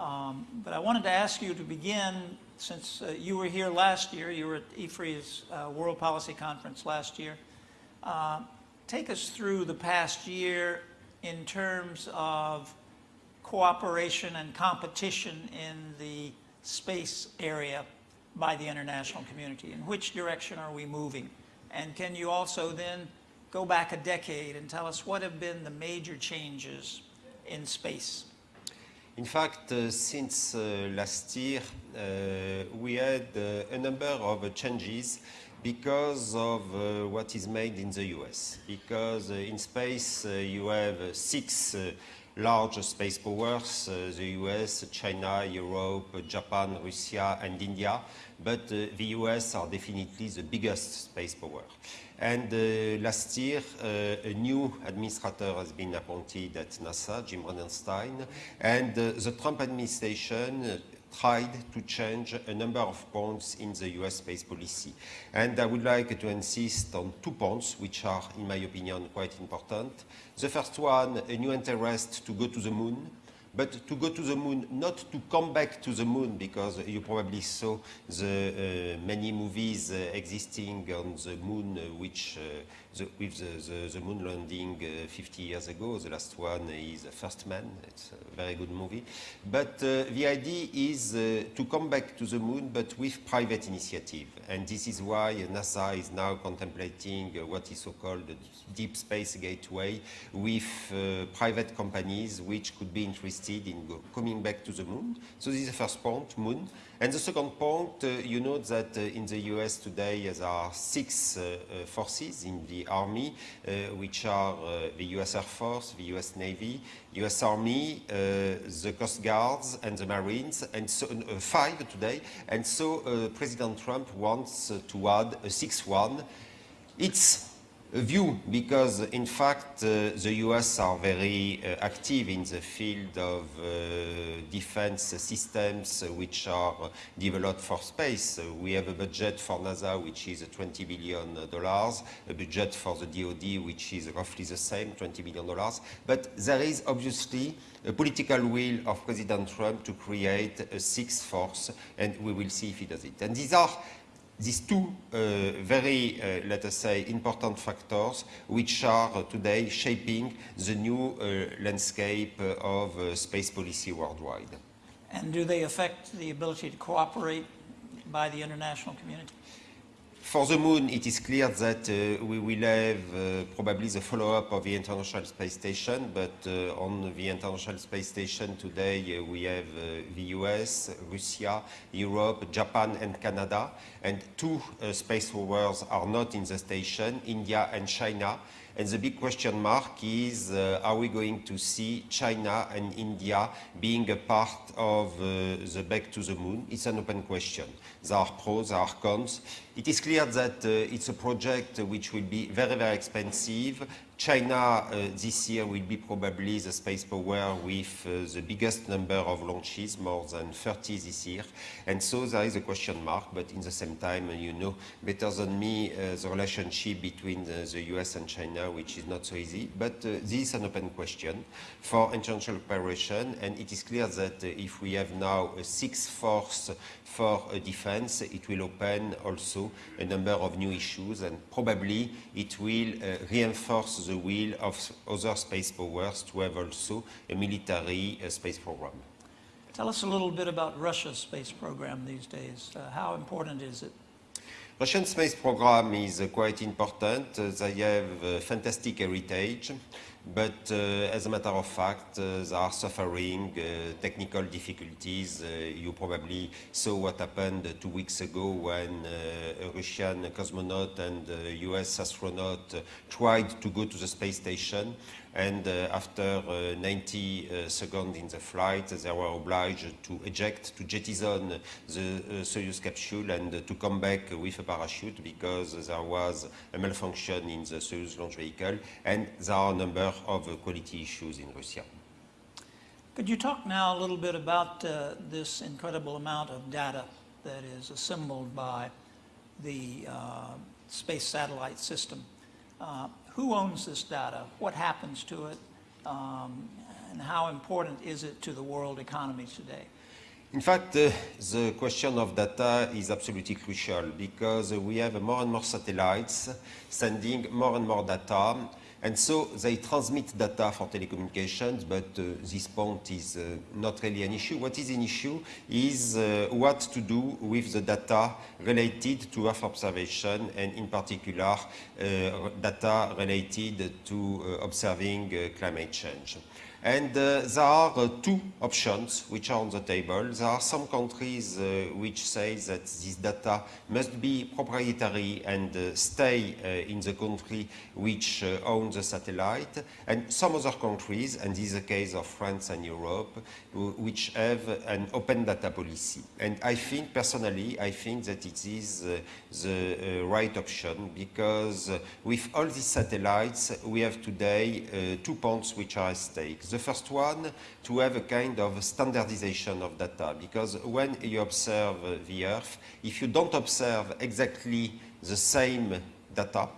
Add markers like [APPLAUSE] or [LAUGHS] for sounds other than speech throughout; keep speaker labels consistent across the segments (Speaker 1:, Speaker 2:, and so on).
Speaker 1: Um, but I wanted to ask you to begin, since uh, you were here last year, you were at IFRI's uh, World Policy Conference last year. Uh, take us through the past year in terms of cooperation and competition in the space area by the international community? In which direction are we moving? And can you also then go back a decade and tell us what have been the major changes in space?
Speaker 2: In fact, uh, since uh, last year, uh, we had uh, a number of changes because of uh, what is made in the US. Because uh, in space, you have six large space powers, the US, China, Europe, Japan, Russia, and India. But uh, the US are definitely the biggest space power. And uh, last year, uh, a new administrator has been appointed at NASA, Jim Bridenstine, and the Trump administration tried to change a number of points in the US space policy. And I would like to insist on two points, which are, in my opinion, quite important. The first one, a new interest to go to the moon, but to go to the moon, not to come back to the moon, because you probably saw the uh, many movies uh, existing on the moon, uh, which the, with the, the, the, moon landing uh, 50 years ago. The last one is First Man. It's a very good movie. But uh, the idea is uh, to come back to the moon, but with private initiative. And this is why NASA is now contemplating what is so-called the Deep Space Gateway with private companies which could be interested in coming back to the moon. So this is the first point, moon. And the second point, uh, you know that uh, in the US today there are six uh, uh forces in the army, uh, which are uh, the US Air Force, the US Navy, US Army, the Coast Guards, and the Marines, and so five today. And so President Trump wants to add a sixth one. It's view because in fact uh, the US are very uh, active in the field of uh, defense systems which are developed for space. we have a budget for NASA which is 20 billion dollars, a budget for the DoD which is roughly the same, 20 billion dollars. But there is obviously a political will of President Trump to create a sixth force and we will see if he does it. And these are these two uh, very, uh, let us say, important factors which are today shaping the new uh, landscape of uh, space policy worldwide.
Speaker 1: And do they affect the ability to cooperate by the international community?
Speaker 2: For the moon, it is clear that uh, we will have uh, probably the follow-up of the International Space Station, but uh, on the International Space Station today uh, we have uh, the US, Russia, Europe, Japan and Canada, and two uh, space rovers are not in the station, India and China, and the big question mark is, are we going to see China and India being a part of the back to the moon? It's an open question. There are pros, there are cons. It is clear that uh, it's a project which will be very, very expensive, China uh, this year will be probably the space power with uh, the biggest number of launches, more than 30 this year. And so there is a question mark, but in the same time, you know better than me uh, the relationship between the, US and China, which is not so easy. But uh, this is an open question for international cooperation, and it is clear that uh, if we have now a sixth force for defense, it will open also a number of new issues, and probably it will uh, reinforce the will of other space powers to have also a military uh, space program.
Speaker 1: Tell us a little bit about Russia's space program these days. Uh, how important is it?
Speaker 2: Russian space program is uh, quite important. Uh, they have uh, fantastic heritage. But uh, as a matter of fact, uh, they are suffering uh, technical difficulties. you probably saw what happened two weeks ago when a Russian cosmonaut and a US astronaut tried to go to the space station and uh, after uh, 90 uh, seconds in the flight, they were obliged to eject, to jettison the Soyuz capsule and to come back with a parachute because there was a malfunction in the Soyuz launch vehicle and there are a number of quality issues in Russia.
Speaker 1: Could you talk now a little bit about uh, this incredible amount of data that is assembled by the uh, space satellite system? Uh, who owns this data? What happens to it? Um, and how important is it to the world economy today?
Speaker 2: In fact, uh, the question of data is absolutely crucial because we have more and more satellites sending more and more data. And so they transmit data for telecommunications, but uh, this point is uh, not really an issue. What is an issue is uh, what to do with the data related to Earth observation and in particular uh, data related to uh, observing uh, climate change. And uh, there are uh, two options which are on the table. There are some countries uh, which say that this data must be proprietary and uh, stay uh, in the country which uh, owns the satellite, and some other countries, and this is the case of France and Europe, which have an open data policy. And I think, personally, I think that it is the right option because with all these satellites, we have today two points which are at stake. The first one, to have a kind of standardization of data, because when you observe the Earth, if you don't observe exactly the same data,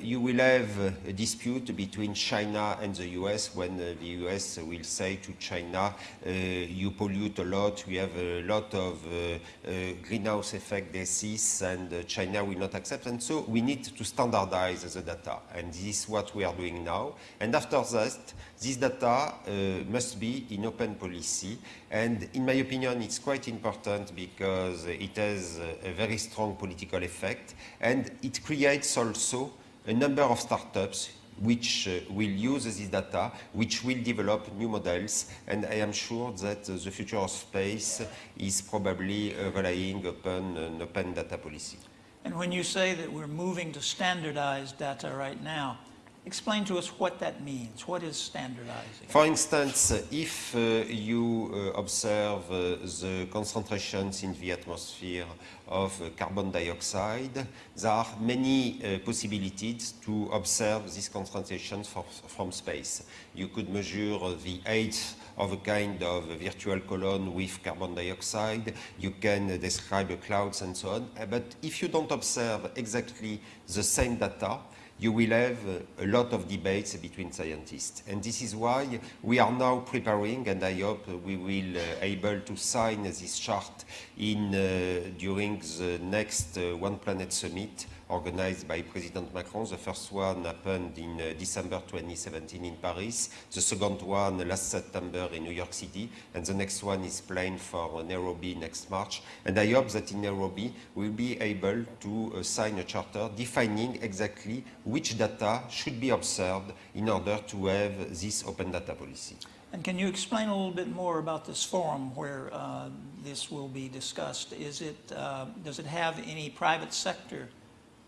Speaker 2: you will have a dispute between China and the US when uh, the US will say to China, uh, you pollute a lot, we have a lot of uh, uh, greenhouse effect gases and uh, China will not accept. And so we need to standardize the data. And this is what we are doing now. And after that, this data uh, must be in open policy. And in my opinion, it's quite important because it has a very strong political effect and it creates also a number of startups which uh, will use this data, which will develop new models, and I am sure that uh, the future of space is probably uh, relying upon an open data policy.
Speaker 1: And when you say that we're moving to standardized data right now, explain to us what that means. What is standardizing?
Speaker 2: For instance, if uh, you uh, observe uh, the concentrations in the atmosphere of uh, carbon dioxide, there are many uh, possibilities to observe these concentrations for, from space. You could measure the age of a kind of virtual column with carbon dioxide, you can describe clouds and so on. But if you don't observe exactly the same data, you will have a lot of debates between scientists. And this is why we are now preparing, and I hope we will uh, able to sign this chart in, uh, during the next uh, One Planet Summit organized by President Macron. The first one happened in uh, December 2017 in Paris, the second one last September in New York City, and the next one is planned for Nairobi next March. And I hope that in Nairobi we'll be able to uh, sign a charter defining exactly which data should be observed in order to have this open data policy.
Speaker 1: And can you explain a little bit more about this forum where uh, this will be discussed? Is it, uh, does it have any private sector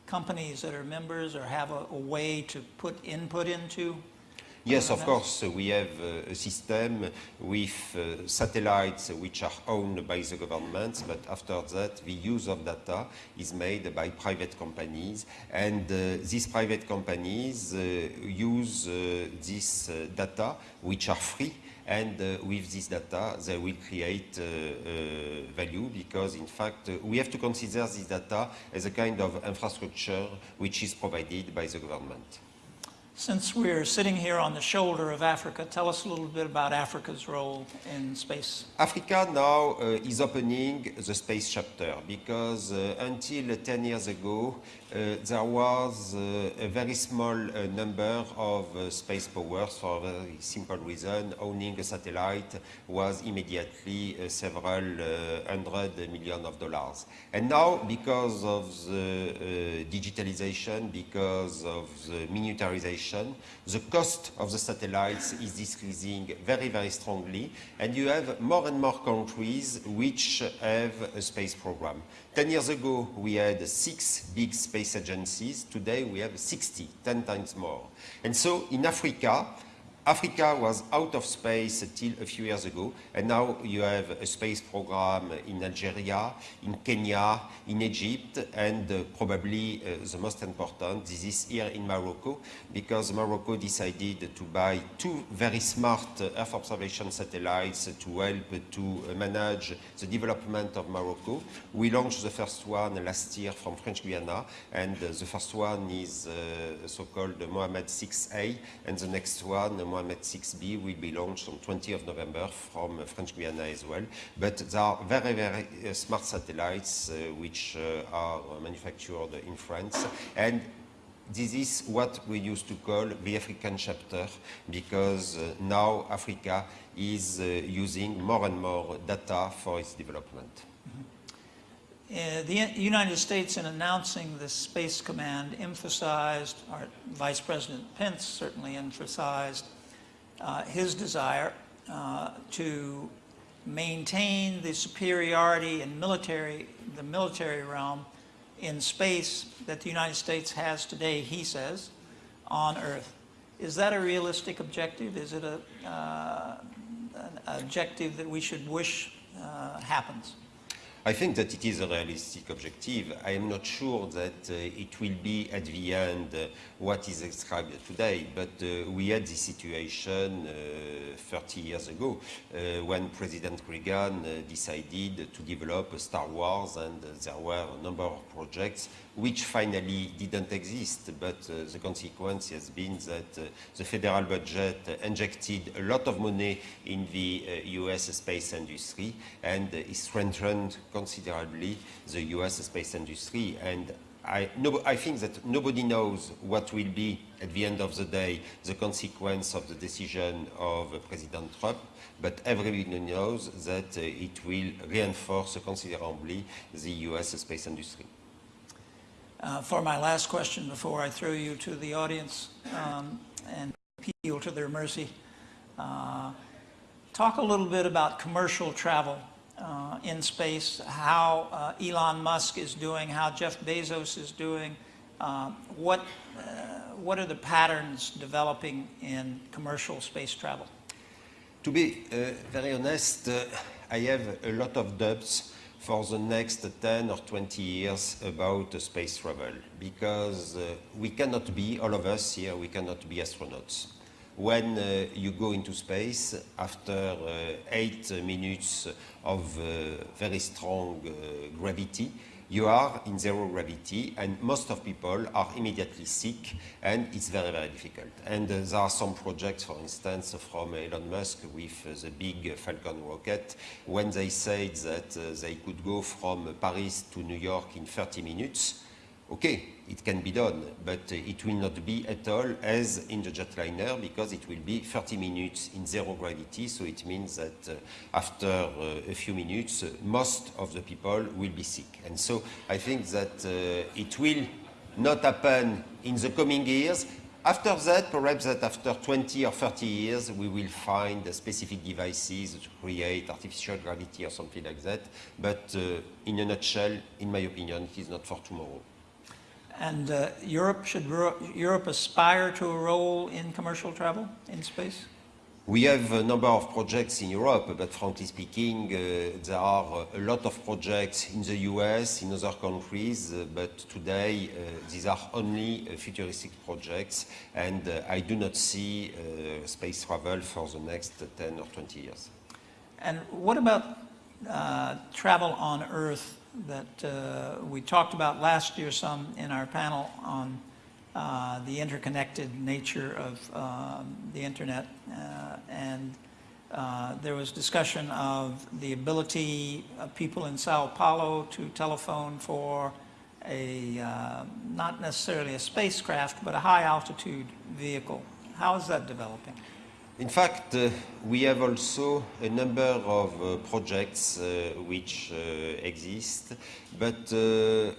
Speaker 1: companies that are members or have a, a way to put input into?
Speaker 2: Yes, of course, we have uh, a system with uh, satellites which are owned by the governments, but after that, the use of data is made by private companies, and uh, these private companies uh, use uh, this data, which are free, and uh, with this data, they will create uh, uh, value because, in fact, uh, we have to consider this data as a kind of infrastructure which is provided by the government.
Speaker 1: Since we're sitting here on the shoulder of Africa, tell us a little bit about Africa's role in space.
Speaker 2: Africa now uh, is opening the space chapter because uh, until 10 years ago uh, there was uh, a very small uh, number of uh, space powers for a very simple reason. Owning a satellite was immediately several hundred million of dollars. And now because of the digitalization, because of the miniaturization, the cost of the satellites is decreasing very, very strongly, and you have more and more countries which have a space program. Ten years ago, we had six big space agencies. Today, we have 60, 10 times more. And so in Africa, Africa was out of space till a few years ago, and now you have a space program in Algeria, in Kenya, in Egypt, and uh, probably uh, the most important, this is here in Morocco, because Morocco decided to buy two very smart uh, Earth observation satellites to help to uh, manage the development of Morocco. We launched the first one last year from French Guiana, and uh, the first one is uh, so-called Mohammed 6A, and the next one, Mohamed 6B will be launched on 20th November from uh, French Guiana as well. But there are very, very uh, smart satellites uh, which are manufactured in France. And this is what we used to call the African chapter because uh, now Africa is uh, using more and more data for its development.
Speaker 1: Uh, The United States, in announcing the Space Command, emphasized, or Vice President Pence certainly emphasized, uh, his desire uh, to maintain the superiority in military, the military realm in space that the United States has today, he says, on Earth. Is that a realistic objective? Is it a, uh, an objective that we should wish uh, happens?
Speaker 2: I think that it is a realistic objective. I am not sure that uh, it will be at the end uh, what is described today, but uh, we had this situation uh, 30 years ago uh, when President Reagan uh, decided to develop Star Wars and there were a number of projects which finally didn't exist, but the consequence has been that the federal budget injected a lot of money in the US space industry and it strengthened considerably the US space industry. And I, no, I think that nobody knows what will be, at the end of the day, the consequence of the decision of President Trump, but everybody knows that uh, it will reinforce considerably the US space industry.
Speaker 1: Uh, for my last question before I throw you to the audience um, and appeal to their mercy, uh, talk a little bit about commercial travel uh, in space, how uh, Elon Musk is doing, how Jeff Bezos is doing, uh, what, uh, what are the patterns developing in commercial space travel?
Speaker 2: To be very honest, I have a lot of doubts for the next 10 or 20 years about uh, space travel because uh, we cannot be, all of us here, we cannot be astronauts. When uh, you go into space, after eight minutes of very strong gravity, you are in zero gravity and most of people are immediately sick and it's very, very difficult. And uh, there are some projects, for instance, from Elon Musk with uh, the big Falcon rocket, when they said that uh, they could go from Paris to New York in 30 minutes, okay, it can be done, but it will not be at all as in the jetliner because it will be 30 minutes in zero gravity. So it means that uh, after uh, a few minutes, uh, most of the people will be sick. And so I think that uh, it will not happen in the coming years. After that, perhaps that after 20 or 30 years, we will find specific devices to create artificial gravity or something like that. But uh, in a nutshell, in my opinion, it is not for tomorrow.
Speaker 1: And uh, Europe, should Europe aspire to a role in commercial travel in space?
Speaker 2: We have a number of projects in Europe, but frankly speaking, uh, there are a lot of projects in the US, in other countries, uh, but today uh, these are only uh, futuristic projects, and uh, I do not see uh, space travel for the next 10 or 20 years.
Speaker 1: And what about travel on Earth that uh, we talked about last year some in our panel on uh, the interconnected nature of um, the internet uh, and uh, there was discussion of the ability of people in Sao Paulo to telephone for a, uh, not necessarily a spacecraft, but a high altitude vehicle. How is that developing?
Speaker 2: In fact, uh, we have also a number of uh, projects uh, which uh, exist, but uh,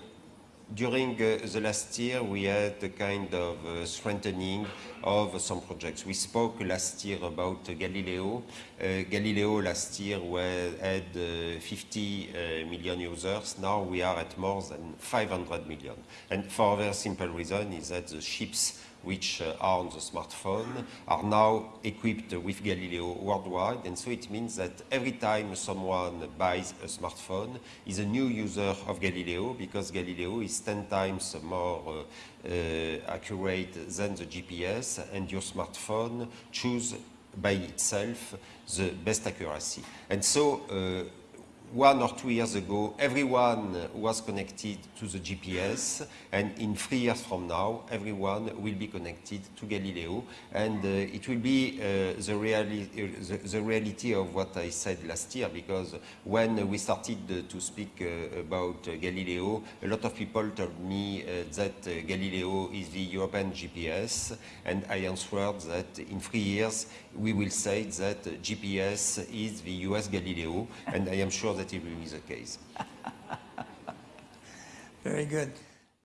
Speaker 2: during uh, the last year we had a kind of strengthening of some projects. We spoke last year about Galileo. Galileo last year had 50 million users. Now we are at more than 500 million. And for a very simple reason is that the ships which uh, are on the smartphone are now equipped with Galileo worldwide and so it means that every time someone buys a smartphone is a new user of Galileo because Galileo is 10 times more uh, uh, accurate than the GPS and your smartphone choose by itself the best accuracy. And so uh, one or two years ago, everyone was connected to the GPS, and in three years from now, everyone will be connected to Galileo, and uh, it will be uh, the, reali- the, the reality of what I said last year, because when we started uh, to speak uh, about uh, Galileo, a lot of people told me uh, that Galileo is the European GPS, and I answered that in three years we will say that GPS is the US Galileo, and I am sure that it be the case. [LAUGHS]
Speaker 1: Very good.